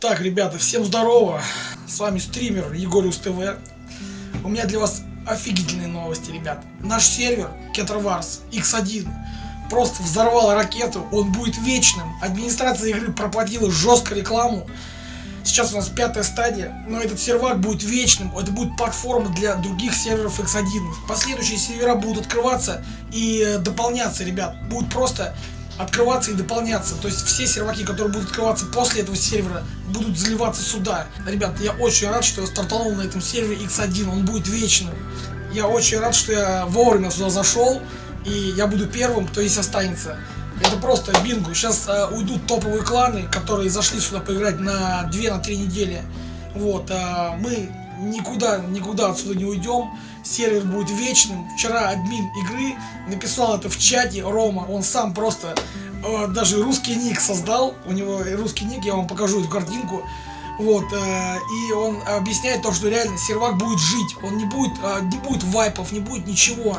Так, ребята, всем здорово. С вами стример Егориус ТВ. У меня для вас офигительные новости, ребят. Наш сервер Кетерварс X1 просто взорвал ракету. Он будет вечным. Администрация игры проплатила жестко рекламу. Сейчас у нас пятая стадия, но этот сервак будет вечным, это будет платформа для других серверов X1. Последующие сервера будут открываться и э, дополняться, ребят. Будут просто открываться и дополняться. То есть все серваки, которые будут открываться после этого сервера, будут заливаться сюда. Ребят, я очень рад, что я стартанул на этом сервере X1, он будет вечным. Я очень рад, что я вовремя сюда зашел, и я буду первым, кто здесь останется. Это просто бинго. Сейчас э, уйдут топовые кланы, которые зашли сюда поиграть на 2-3 на недели. Вот, э, мы никуда, никуда отсюда не уйдем. Сервер будет вечным. Вчера админ игры написал это в чате, Рома. Он сам просто э, даже русский ник создал. У него русский ник, я вам покажу эту картинку. Вот, э, и он объясняет то, что реально сервак будет жить. Он не будет, э, не будет вайпов, не будет ничего.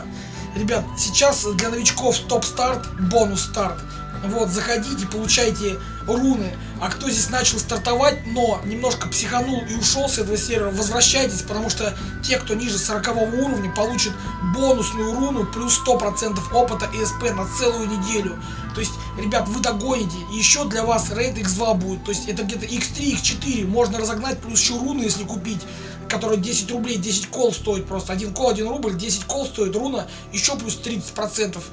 Ребят, сейчас для новичков топ-старт, бонус-старт. Вот, заходите, получайте руны. А кто здесь начал стартовать, но немножко психанул и ушел с этого сервера, возвращайтесь, потому что те, кто ниже 40 уровня, получат бонусную руну плюс 100% опыта и СП на целую неделю. То есть, ребят, вы догоните. Еще для вас рейд X2 будет. То есть, это где-то X3, X4. Можно разогнать плюс еще руны, если купить который 10 рублей, 10 кол стоит просто. Один кол, 1 рубль, 10 кол стоит руна, еще плюс 30%.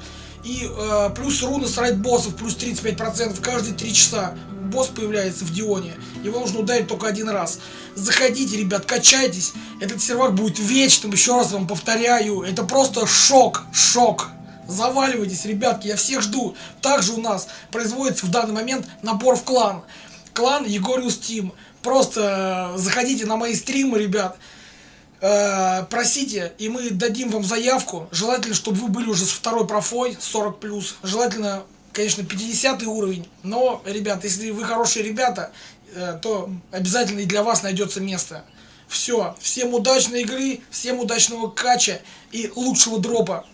И э, плюс руны с райд боссов, плюс 35% каждые 3 часа. Босс появляется в Дионе. Его нужно ударить только один раз. Заходите, ребят, качайтесь. Этот сервак будет вечным, еще раз вам повторяю. Это просто шок, шок. Заваливайтесь, ребятки, я всех жду. Также у нас производится в данный момент набор в клан. Клан Егориус Тим. Просто э, заходите на мои стримы, ребят. Э, просите, и мы дадим вам заявку. Желательно, чтобы вы были уже с второй профой, 40+. Желательно, конечно, 50 уровень. Но, ребят, если вы хорошие ребята, э, то обязательно и для вас найдется место. Все, всем удачной игры, всем удачного кача и лучшего дропа.